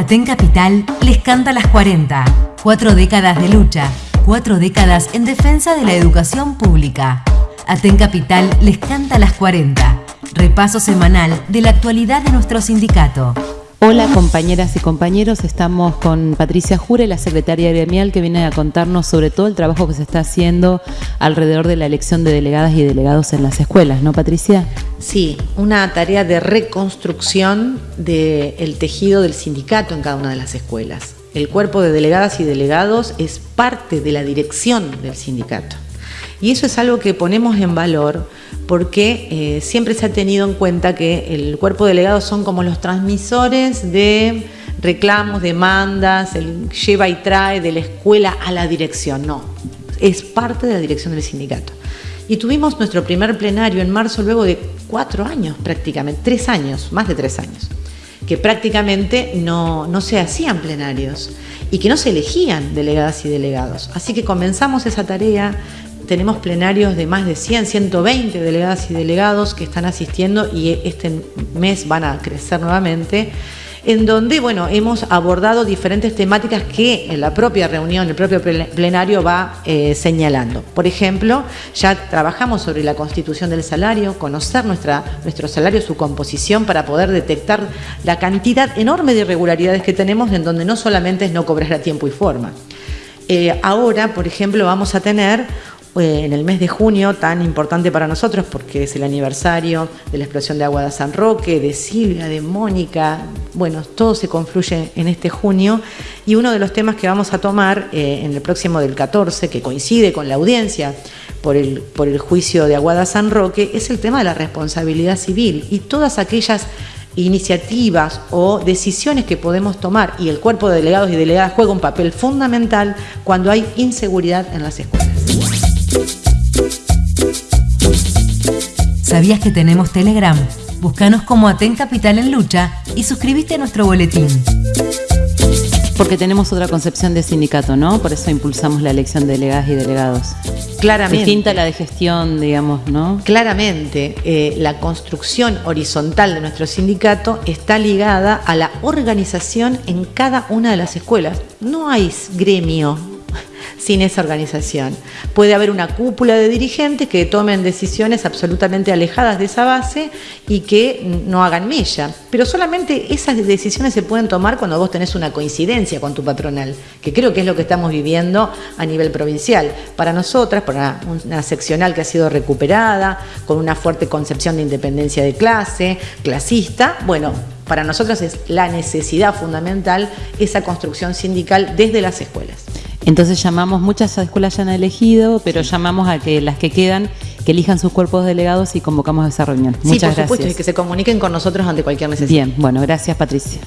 Aten Capital les canta las 40. Cuatro décadas de lucha, cuatro décadas en defensa de la educación pública. Aten Capital les canta las 40. Repaso semanal de la actualidad de nuestro sindicato. Hola compañeras y compañeros, estamos con Patricia Jure, la secretaria gremial, que viene a contarnos sobre todo el trabajo que se está haciendo alrededor de la elección de delegadas y delegados en las escuelas, ¿no Patricia? Sí, una tarea de reconstrucción del tejido del sindicato en cada una de las escuelas. El cuerpo de delegadas y delegados es parte de la dirección del sindicato. Y eso es algo que ponemos en valor porque eh, siempre se ha tenido en cuenta que el cuerpo de delegados son como los transmisores de reclamos, demandas, el lleva y trae de la escuela a la dirección. No, es parte de la dirección del sindicato. Y tuvimos nuestro primer plenario en marzo luego de cuatro años prácticamente, tres años, más de tres años, que prácticamente no, no se hacían plenarios y que no se elegían delegadas y delegados. Así que comenzamos esa tarea tenemos plenarios de más de 100, 120 delegadas y delegados que están asistiendo y este mes van a crecer nuevamente en donde bueno, hemos abordado diferentes temáticas que en la propia reunión, el propio plenario va eh, señalando. Por ejemplo, ya trabajamos sobre la constitución del salario, conocer nuestra, nuestro salario, su composición, para poder detectar la cantidad enorme de irregularidades que tenemos en donde no solamente es no cobrar a tiempo y forma. Eh, ahora, por ejemplo, vamos a tener en el mes de junio, tan importante para nosotros porque es el aniversario de la explosión de agua de San Roque, de Silvia, de Mónica, bueno, todo se confluye en este junio y uno de los temas que vamos a tomar eh, en el próximo del 14, que coincide con la audiencia por el, por el juicio de Aguada San Roque, es el tema de la responsabilidad civil y todas aquellas iniciativas o decisiones que podemos tomar y el cuerpo de delegados y delegadas juega un papel fundamental cuando hay inseguridad en las escuelas. ¿Sabías que tenemos Telegram? Búscanos como Aten Capital en Lucha y suscríbete a nuestro boletín. Porque tenemos otra concepción de sindicato, ¿no? Por eso impulsamos la elección de delegadas y delegados. Claramente. Distinta a la de gestión, digamos, ¿no? Claramente, eh, la construcción horizontal de nuestro sindicato está ligada a la organización en cada una de las escuelas. No hay gremio sin esa organización. Puede haber una cúpula de dirigentes que tomen decisiones absolutamente alejadas de esa base y que no hagan mella. Pero solamente esas decisiones se pueden tomar cuando vos tenés una coincidencia con tu patronal, que creo que es lo que estamos viviendo a nivel provincial. Para nosotras, para una seccional que ha sido recuperada, con una fuerte concepción de independencia de clase, clasista, bueno, para nosotros es la necesidad fundamental esa construcción sindical desde las escuelas. Entonces llamamos, muchas escuelas ya han elegido, pero llamamos a que las que quedan, que elijan sus cuerpos delegados y convocamos a esa reunión. Sí, muchas por supuesto, y que se comuniquen con nosotros ante cualquier necesidad. Bien, bueno, gracias Patricia.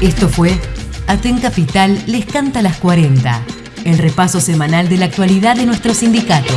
Esto fue Aten Capital les canta las 40, el repaso semanal de la actualidad de nuestro sindicato.